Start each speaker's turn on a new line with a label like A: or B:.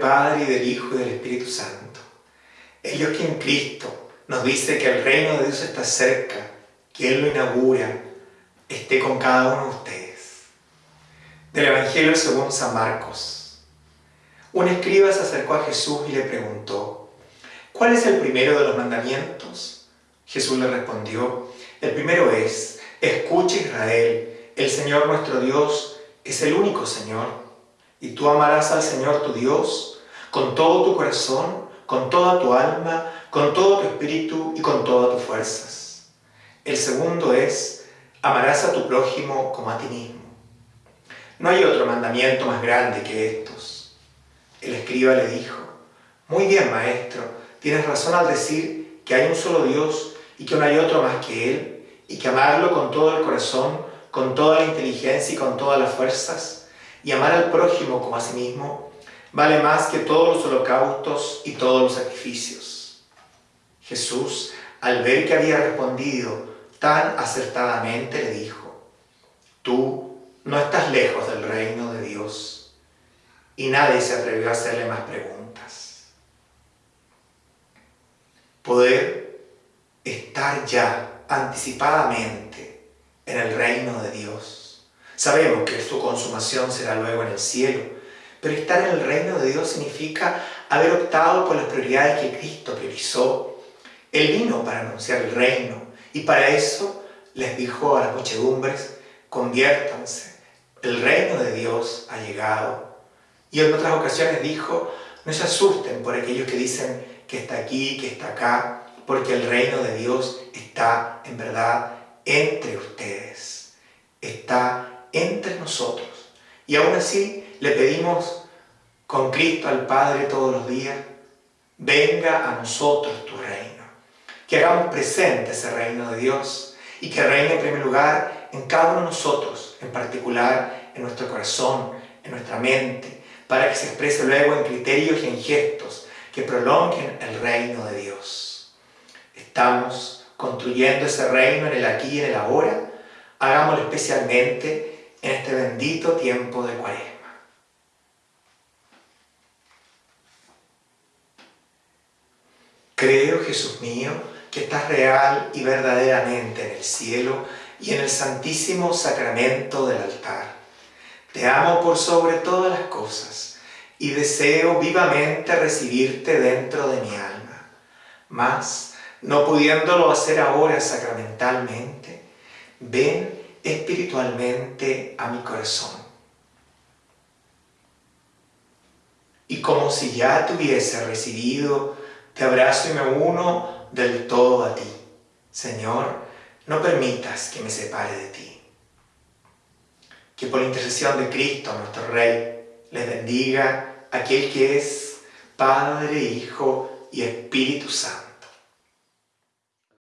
A: Padre, y del Hijo, y del Espíritu Santo. El Dios que en Cristo nos dice que el reino de Dios está cerca, que Él lo inaugura, esté con cada uno de ustedes. Del Evangelio según San Marcos. Un escriba se acercó a Jesús y le preguntó, ¿cuál es el primero de los mandamientos? Jesús le respondió, el primero es, escucha Israel, el Señor nuestro Dios es el único Señor, y tú amarás al Señor tu Dios con todo tu corazón, con toda tu alma, con todo tu espíritu y con todas tus fuerzas. El segundo es, amarás a tu prójimo como a ti mismo. No hay otro mandamiento más grande que estos. El escriba le dijo, muy bien maestro, tienes razón al decir que hay un solo Dios y que no hay otro más que Él, y que amarlo con todo el corazón, con toda la inteligencia y con todas las fuerzas, y amar al prójimo como a sí mismo, vale más que todos los holocaustos y todos los sacrificios. Jesús, al ver que había respondido tan acertadamente, le dijo, tú no estás lejos del reino de Dios. Y nadie se atrevió a hacerle más preguntas. Poder estar ya anticipadamente en el reino de Dios. Sabemos que su consumación será luego en el cielo, pero estar en el reino de Dios significa haber optado por las prioridades que Cristo priorizó. Él vino para anunciar el reino y para eso les dijo a las muchedumbres, conviértanse, el reino de Dios ha llegado. Y en otras ocasiones dijo, no se asusten por aquellos que dicen que está aquí, que está acá, porque el reino de Dios está en verdad entre ustedes, está entre nosotros. Y aún así le pedimos con Cristo al Padre todos los días, venga a nosotros tu reino. Que hagamos presente ese reino de Dios y que reine en primer lugar en cada uno de nosotros, en particular en nuestro corazón, en nuestra mente, para que se exprese luego en criterios y en gestos que prolonguen el reino de Dios. Estamos construyendo ese reino en el aquí y en el ahora, hagámoslo especialmente en este bendito tiempo de cuaresma. Creo, Jesús mío, que estás real y verdaderamente en el cielo y en el santísimo sacramento del altar. Te amo por sobre todas las cosas y deseo vivamente recibirte dentro de mi alma. Mas, no pudiéndolo hacer ahora sacramentalmente, ven espiritualmente a mi corazón. Y como si ya te hubiese recibido, te abrazo y me uno del todo a ti. Señor, no permitas que me separe de ti. Que por la intercesión de Cristo, nuestro Rey, les bendiga aquel que es Padre, Hijo y Espíritu Santo.